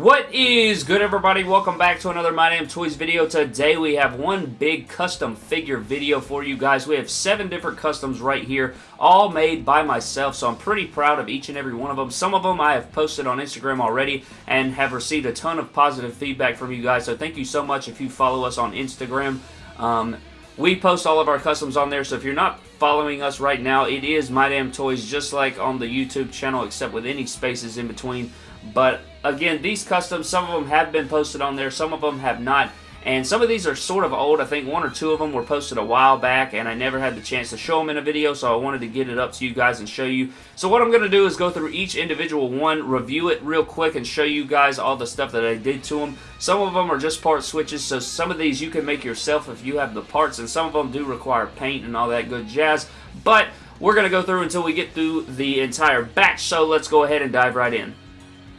What is good everybody? Welcome back to another My Damn Toys video. Today we have one big custom figure video for you guys. We have seven different customs right here, all made by myself, so I'm pretty proud of each and every one of them. Some of them I have posted on Instagram already and have received a ton of positive feedback from you guys, so thank you so much if you follow us on Instagram. Um, we post all of our customs on there, so if you're not following us right now, it is My Damn Toys, just like on the YouTube channel, except with any spaces in between. But again, these customs, some of them have been posted on there, some of them have not. And some of these are sort of old. I think one or two of them were posted a while back, and I never had the chance to show them in a video, so I wanted to get it up to you guys and show you. So what I'm going to do is go through each individual one, review it real quick, and show you guys all the stuff that I did to them. Some of them are just part switches, so some of these you can make yourself if you have the parts, and some of them do require paint and all that good jazz. But we're going to go through until we get through the entire batch, so let's go ahead and dive right in.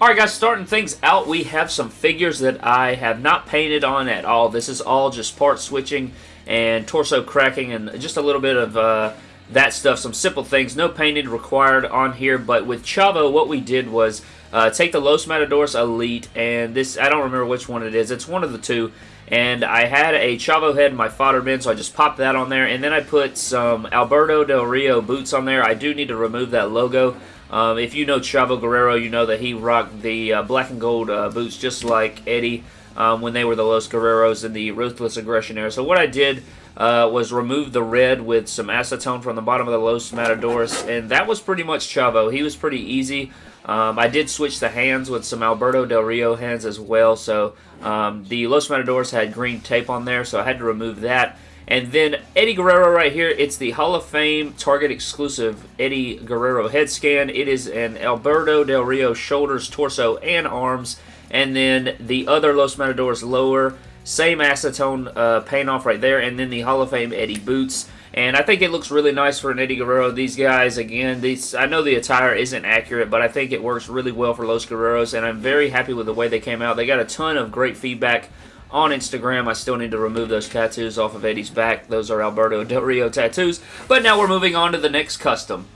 Alright guys, starting things out, we have some figures that I have not painted on at all. This is all just part switching and torso cracking and just a little bit of uh, that stuff, some simple things. No painted required on here, but with Chavo, what we did was uh, take the Los Matadores Elite, and this, I don't remember which one it is. It's one of the two, and I had a Chavo head in my fodder bin, so I just popped that on there, and then I put some Alberto Del Rio boots on there. I do need to remove that logo. Um, if you know Chavo Guerrero, you know that he rocked the uh, black and gold uh, boots just like Eddie um, when they were the Los Guerreros in the Ruthless Aggression era. So what I did uh, was remove the red with some acetone from the bottom of the Los Matadores, and that was pretty much Chavo. He was pretty easy. Um, I did switch the hands with some Alberto Del Rio hands as well, so um, the Los Matadores had green tape on there, so I had to remove that. And then Eddie Guerrero right here, it's the Hall of Fame Target exclusive Eddie Guerrero head scan. It is an Alberto Del Rio shoulders, torso, and arms. And then the other Los Matadores lower, same acetone uh, paint off right there. And then the Hall of Fame Eddie boots. And I think it looks really nice for an Eddie Guerrero. These guys, again, these I know the attire isn't accurate, but I think it works really well for Los Guerreros, and I'm very happy with the way they came out. They got a ton of great feedback on Instagram. I still need to remove those tattoos off of Eddie's back. Those are Alberto Del Rio tattoos. But now we're moving on to the next custom.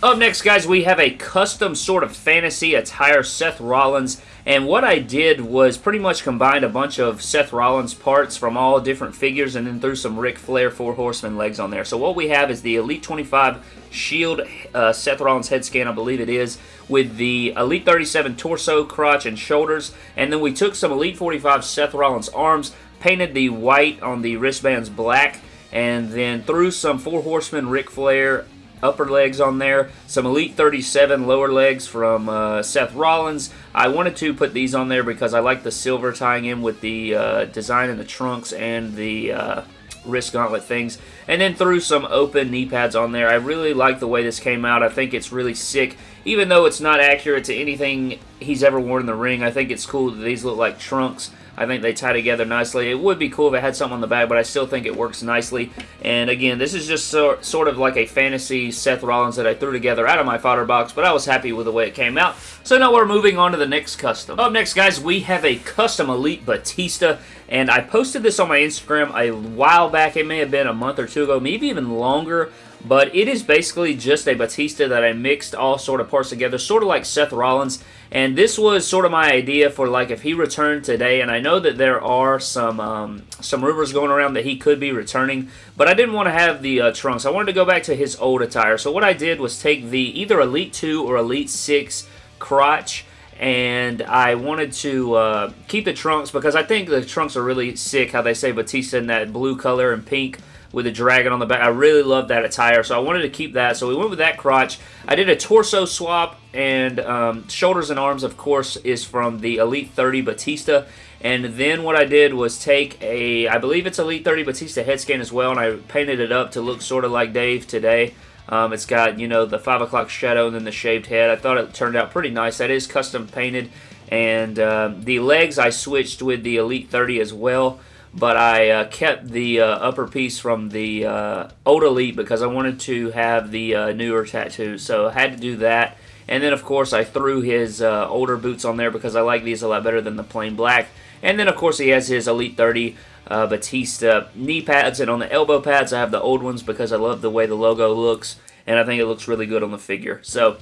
Up next, guys, we have a custom sort of fantasy attire Seth Rollins. And what I did was pretty much combined a bunch of Seth Rollins parts from all different figures and then threw some Ric Flair Four Horsemen legs on there. So what we have is the Elite 25 Shield uh, Seth Rollins head scan, I believe it is, with the Elite 37 torso, crotch, and shoulders. And then we took some Elite 45 Seth Rollins arms, painted the white on the wristbands black, and then threw some Four Horsemen Ric Flair upper legs on there. Some Elite 37 lower legs from uh, Seth Rollins. I wanted to put these on there because I like the silver tying in with the uh, design in the trunks and the uh, wrist gauntlet things. And then threw some open knee pads on there. I really like the way this came out. I think it's really sick. Even though it's not accurate to anything he's ever worn in the ring, I think it's cool that these look like trunks. I think they tie together nicely. It would be cool if it had something on the back, but I still think it works nicely. And again, this is just so, sort of like a fantasy Seth Rollins that I threw together out of my fodder box, but I was happy with the way it came out. So now we're moving on to the next custom. Up next, guys, we have a custom Elite Batista, and I posted this on my Instagram a while back. It may have been a month or two ago, maybe even longer. But it is basically just a Batista that I mixed all sort of parts together, sort of like Seth Rollins. And this was sort of my idea for like if he returned today, and I know that there are some um, some rumors going around that he could be returning, but I didn't want to have the uh, trunks. I wanted to go back to his old attire. So what I did was take the either Elite 2 or Elite 6 crotch, and I wanted to uh, keep the trunks because I think the trunks are really sick, how they say Batista in that blue color and pink with a dragon on the back. I really love that attire, so I wanted to keep that. So we went with that crotch. I did a torso swap, and um, shoulders and arms, of course, is from the Elite 30 Batista. And then what I did was take a, I believe it's Elite 30 Batista head scan as well, and I painted it up to look sort of like Dave today. Um, it's got, you know, the 5 o'clock shadow and then the shaved head. I thought it turned out pretty nice. That is custom painted. And uh, the legs I switched with the Elite 30 as well but I uh, kept the uh, upper piece from the uh, old Elite because I wanted to have the uh, newer tattoos, so I had to do that. And then, of course, I threw his uh, older boots on there because I like these a lot better than the plain black. And then, of course, he has his Elite 30 uh, Batista knee pads, and on the elbow pads, I have the old ones because I love the way the logo looks, and I think it looks really good on the figure. So,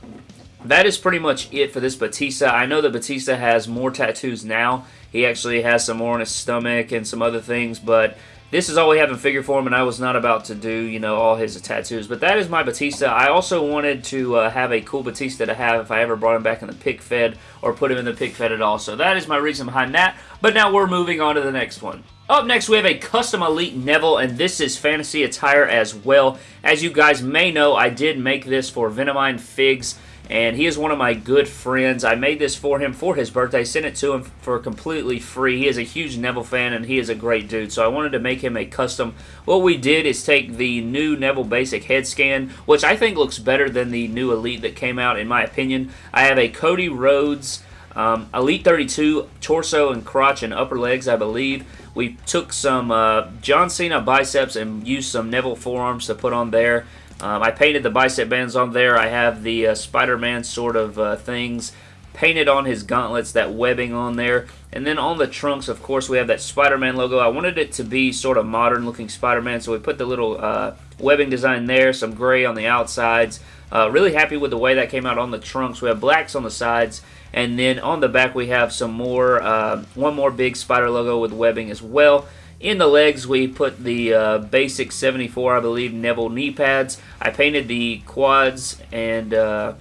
that is pretty much it for this Batista. I know that Batista has more tattoos now. He actually has some more on his stomach and some other things, but this is all we have in figure form, and I was not about to do, you know, all his tattoos. But that is my Batista. I also wanted to uh, have a cool Batista to have if I ever brought him back in the pic fed or put him in the pic fed at all. So that is my reason behind that. But now we're moving on to the next one. Up next, we have a custom Elite Neville, and this is fantasy attire as well. As you guys may know, I did make this for Venomine Figs and he is one of my good friends. I made this for him for his birthday, sent it to him for completely free. He is a huge Neville fan, and he is a great dude, so I wanted to make him a custom. What we did is take the new Neville Basic head scan, which I think looks better than the new Elite that came out, in my opinion. I have a Cody Rhodes um, Elite 32 torso and crotch and upper legs, I believe. We took some uh, John Cena biceps and used some Neville forearms to put on there. Um, I painted the bicep bands on there. I have the uh, Spider-Man sort of uh, things painted on his gauntlets, that webbing on there. And then on the trunks, of course, we have that Spider-Man logo. I wanted it to be sort of modern-looking Spider-Man, so we put the little uh, webbing design there, some gray on the outsides. Uh, really happy with the way that came out on the trunks. We have blacks on the sides, and then on the back we have some more, uh, one more big spider logo with webbing as well. In the legs, we put the uh, basic 74, I believe, Neville knee pads. I painted the quads and uh,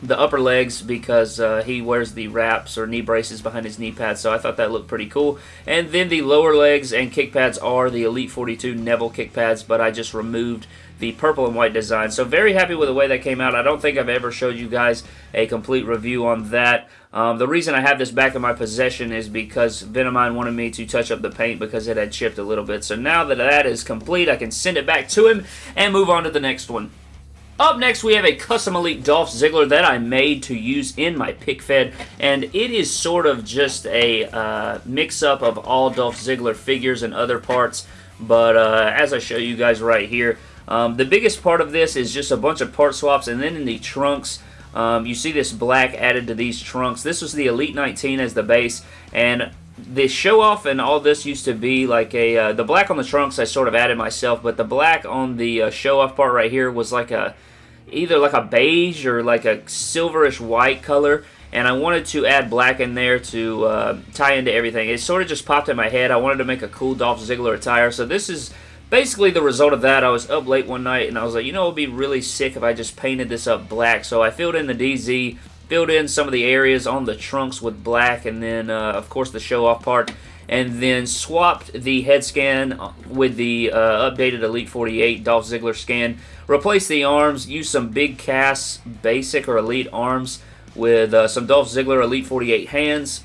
the upper legs because uh, he wears the wraps or knee braces behind his knee pads, so I thought that looked pretty cool. And then the lower legs and kick pads are the Elite 42 Neville kick pads, but I just removed the purple and white design. So very happy with the way that came out. I don't think I've ever showed you guys a complete review on that. Um, the reason I have this back in my possession is because Venomine wanted me to touch up the paint because it had chipped a little bit. So now that that is complete, I can send it back to him and move on to the next one. Up next, we have a custom Elite Dolph Ziggler that I made to use in my pic fed, and it is sort of just a uh, mix-up of all Dolph Ziggler figures and other parts, but uh, as I show you guys right here, um, the biggest part of this is just a bunch of part swaps, and then in the trunks, um, you see this black added to these trunks. This was the Elite 19 as the base, and the show off and all this used to be like a uh, the black on the trunks I sort of added myself but the black on the uh, show off part right here was like a either like a beige or like a silverish white color and I wanted to add black in there to uh, tie into everything. It sort of just popped in my head. I wanted to make a cool Dolph Ziggler attire. So this is basically the result of that, I was up late one night and I was like, you know, it would be really sick if I just painted this up black. So I filled in the DZ, filled in some of the areas on the trunks with black, and then, uh, of course, the show-off part, and then swapped the head scan with the uh, updated Elite 48 Dolph Ziggler scan. Replaced the arms, used some big cast basic or elite arms with uh, some Dolph Ziggler Elite 48 hands,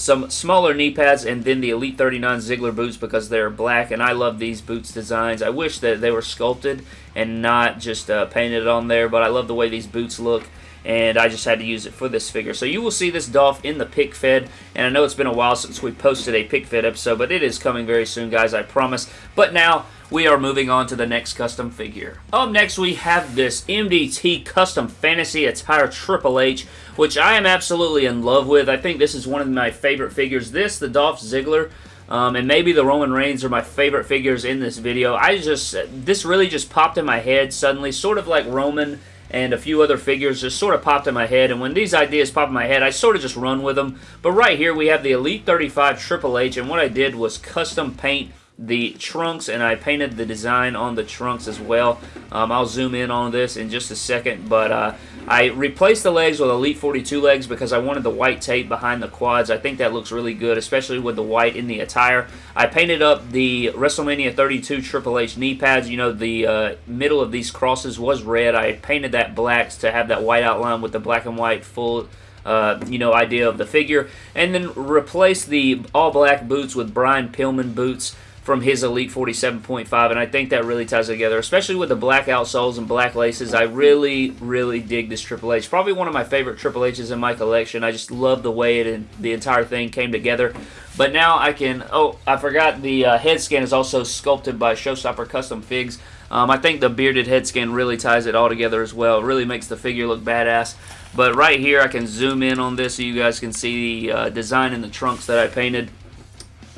some smaller knee pads, and then the Elite 39 Ziggler boots because they're black, and I love these boots designs. I wish that they were sculpted and not just uh, painted on there, but I love the way these boots look and I just had to use it for this figure. So you will see this Dolph in the pic fed, and I know it's been a while since we posted a pic fed episode, but it is coming very soon, guys, I promise. But now, we are moving on to the next custom figure. Up next, we have this MDT Custom Fantasy Attire Triple H, which I am absolutely in love with. I think this is one of my favorite figures. This, the Dolph Ziggler, um, and maybe the Roman Reigns are my favorite figures in this video. I just, this really just popped in my head suddenly, sort of like Roman and a few other figures just sort of popped in my head. And when these ideas pop in my head, I sort of just run with them. But right here, we have the Elite 35 Triple H, and what I did was custom paint the trunks and I painted the design on the trunks as well. Um, I'll zoom in on this in just a second, but uh, I replaced the legs with Elite 42 legs because I wanted the white tape behind the quads. I think that looks really good, especially with the white in the attire. I painted up the WrestleMania 32 Triple H knee pads. You know, the uh, middle of these crosses was red. I painted that black to have that white outline with the black and white full uh, you know, idea of the figure. And then replace the all black boots with Brian Pillman boots from his Elite 47.5, and I think that really ties together, especially with the black outsoles and black laces. I really, really dig this Triple H. Probably one of my favorite Triple H's in my collection. I just love the way it and the entire thing came together. But now I can... Oh, I forgot the uh, head scan is also sculpted by Showstopper Custom Figs. Um, I think the bearded head scan really ties it all together as well. It really makes the figure look badass. But right here, I can zoom in on this so you guys can see the uh, design in the trunks that I painted.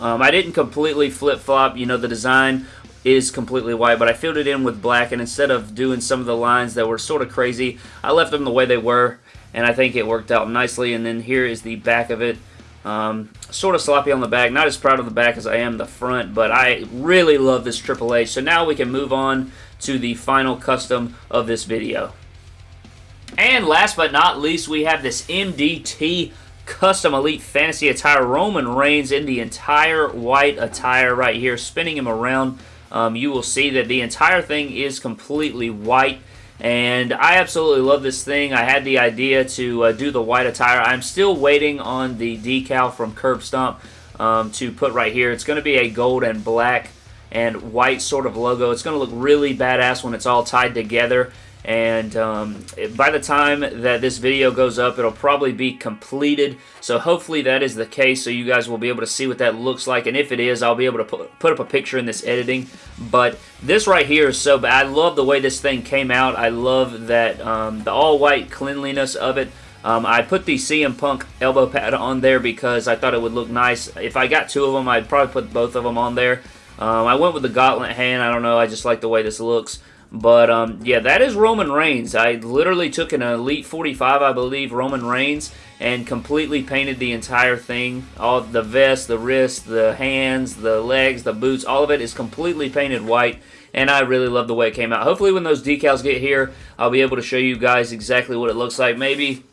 Um, I didn't completely flip-flop, you know, the design. is completely white, but I filled it in with black, and instead of doing some of the lines that were sort of crazy, I left them the way they were, and I think it worked out nicely, and then here is the back of it. Um, sort of sloppy on the back. Not as proud of the back as I am the front, but I really love this Triple H. So now we can move on to the final custom of this video. And last but not least, we have this MDT Custom Elite Fantasy Attire Roman Reigns in the entire white attire right here, spinning him around. Um, you will see that the entire thing is completely white. And I absolutely love this thing. I had the idea to uh, do the white attire. I'm still waiting on the decal from Curb Stomp um, to put right here. It's going to be a gold and black and white sort of logo. It's going to look really badass when it's all tied together and um, by the time that this video goes up it'll probably be completed. So hopefully that is the case so you guys will be able to see what that looks like. And if it is I'll be able to put, put up a picture in this editing. But this right here is so bad. I love the way this thing came out. I love that um, the all white cleanliness of it. Um, I put the CM Punk elbow pad on there because I thought it would look nice. If I got two of them I'd probably put both of them on there. Um, I went with the gauntlet hand. I don't know. I just like the way this looks but, um, yeah, that is Roman Reigns. I literally took an Elite 45, I believe, Roman Reigns, and completely painted the entire thing. All the vest, the wrist, the hands, the legs, the boots, all of it is completely painted white, and I really love the way it came out. Hopefully when those decals get here, I'll be able to show you guys exactly what it looks like. Maybe,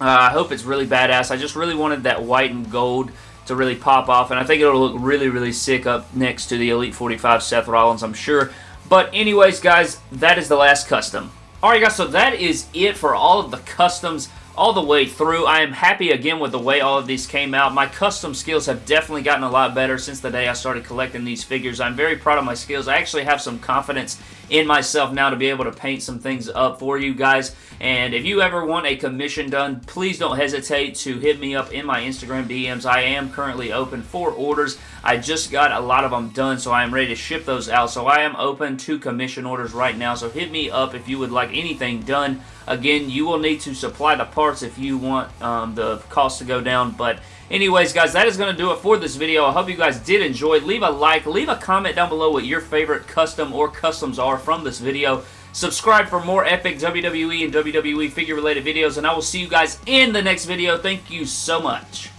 uh, I hope it's really badass. I just really wanted that white and gold to really pop off, and I think it'll look really, really sick up next to the Elite 45 Seth Rollins, I'm sure. But anyways, guys, that is the last custom. Alright guys, so that is it for all of the customs all the way through. I am happy again with the way all of these came out. My custom skills have definitely gotten a lot better since the day I started collecting these figures. I'm very proud of my skills. I actually have some confidence in myself now to be able to paint some things up for you guys. And if you ever want a commission done, please don't hesitate to hit me up in my Instagram DMs. I am currently open for orders. I just got a lot of them done, so I am ready to ship those out. So I am open to commission orders right now. So hit me up if you would like anything done. Again, you will need to supply the if you want um, the cost to go down. But anyways, guys, that is going to do it for this video. I hope you guys did enjoy. Leave a like, leave a comment down below what your favorite custom or customs are from this video. Subscribe for more epic WWE and WWE figure related videos, and I will see you guys in the next video. Thank you so much.